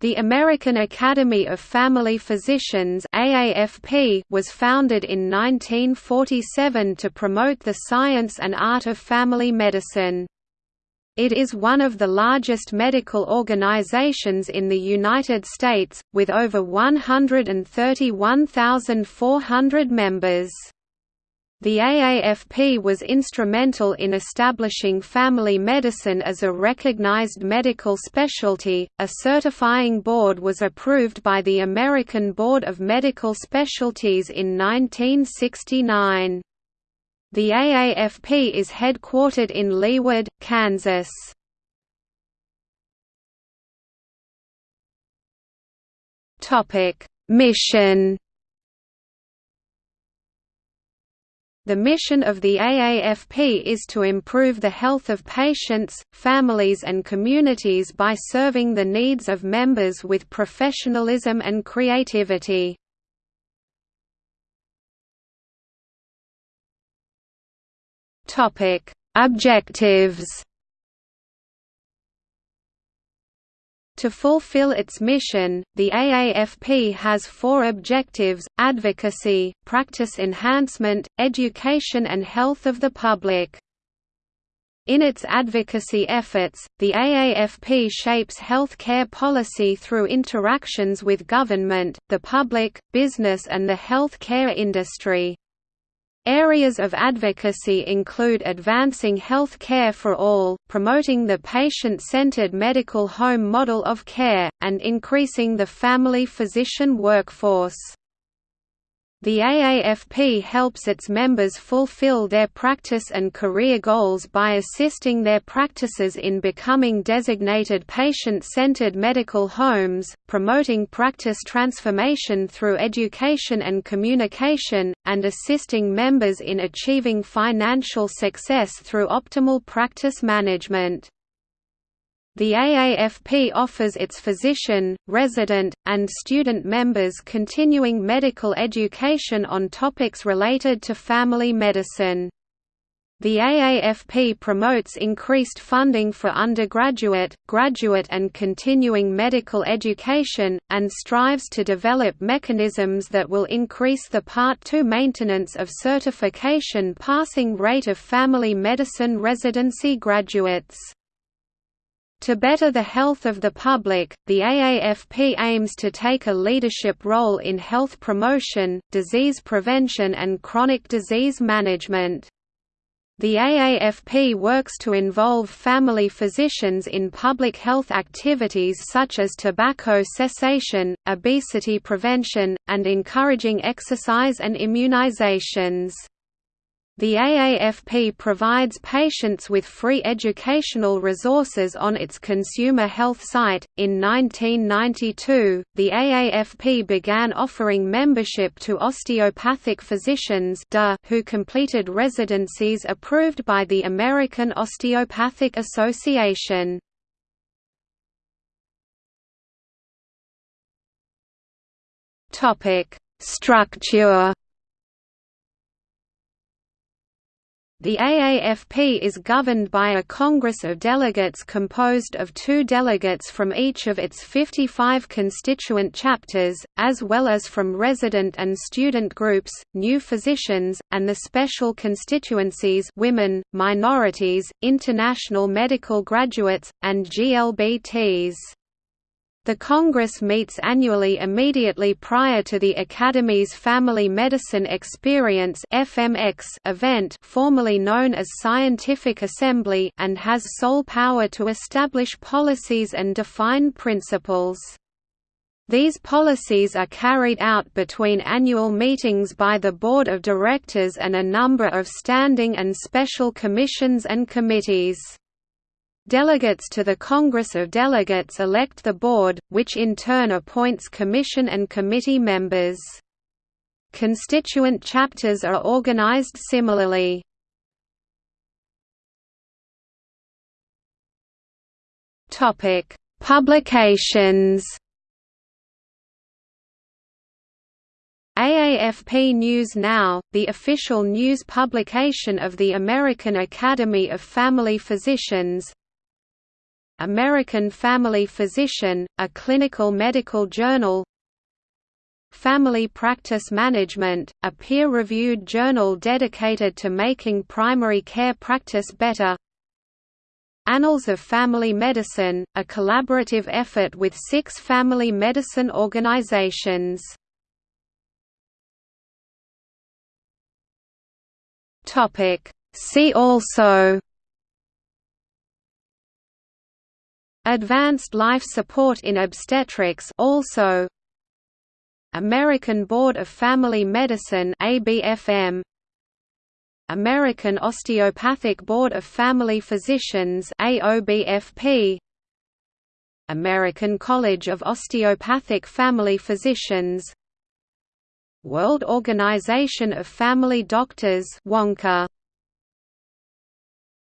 The American Academy of Family Physicians AAFP was founded in 1947 to promote the science and art of family medicine. It is one of the largest medical organizations in the United States, with over 131,400 members. The AAFP was instrumental in establishing family medicine as a recognized medical specialty. A certifying board was approved by the American Board of Medical Specialties in 1969. The AAFP is headquartered in Leawood, Kansas. Topic: Mission The mission of the AAFP is to improve the health of patients, families and communities by serving the needs of members with professionalism and creativity. Objectives To fulfill its mission, the AAFP has four objectives, advocacy, practice enhancement, education and health of the public. In its advocacy efforts, the AAFP shapes health care policy through interactions with government, the public, business and the health care industry. Areas of advocacy include advancing health care for all, promoting the patient-centered medical home model of care, and increasing the family physician workforce. The AAFP helps its members fulfill their practice and career goals by assisting their practices in becoming designated patient-centered medical homes, promoting practice transformation through education and communication, and assisting members in achieving financial success through optimal practice management. The AAFP offers its physician, resident, and student members continuing medical education on topics related to family medicine. The AAFP promotes increased funding for undergraduate, graduate and continuing medical education, and strives to develop mechanisms that will increase the Part 2 maintenance of certification passing rate of family medicine residency graduates. To better the health of the public, the AAFP aims to take a leadership role in health promotion, disease prevention and chronic disease management. The AAFP works to involve family physicians in public health activities such as tobacco cessation, obesity prevention, and encouraging exercise and immunizations. The AAFP provides patients with free educational resources on its consumer health site. In 1992, the AAFP began offering membership to osteopathic physicians who completed residencies approved by the American Osteopathic Association. Structure The AAFP is governed by a Congress of Delegates composed of two delegates from each of its 55 constituent chapters, as well as from resident and student groups, new physicians, and the special constituencies women, minorities, international medical graduates, and GLBTs. The Congress meets annually immediately prior to the Academy's Family Medicine Experience event formerly known as Scientific Assembly and has sole power to establish policies and define principles. These policies are carried out between annual meetings by the Board of Directors and a number of standing and special commissions and committees. Delegates to the Congress of Delegates elect the board, which in turn appoints commission and committee members. Constituent chapters are organized similarly. Topic: Publications. AAFP News Now, the official news publication of the American Academy of Family Physicians, American Family Physician, a clinical medical journal. Family Practice Management, a peer-reviewed journal dedicated to making primary care practice better. Annals of Family Medicine, a collaborative effort with six family medicine organizations. See also Advanced life support in obstetrics also. American Board of Family Medicine ABFM American Osteopathic Board of Family Physicians AOBFP American College of Osteopathic Family Physicians. World Organization of Family Doctors WONCA